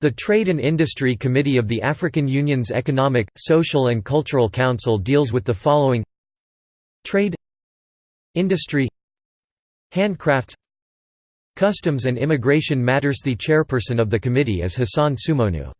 The Trade and Industry Committee of the African Union's Economic, Social and Cultural Council deals with the following Trade Industry Handcrafts Customs and Immigration Matters The chairperson of the committee is Hassan Sunmonu.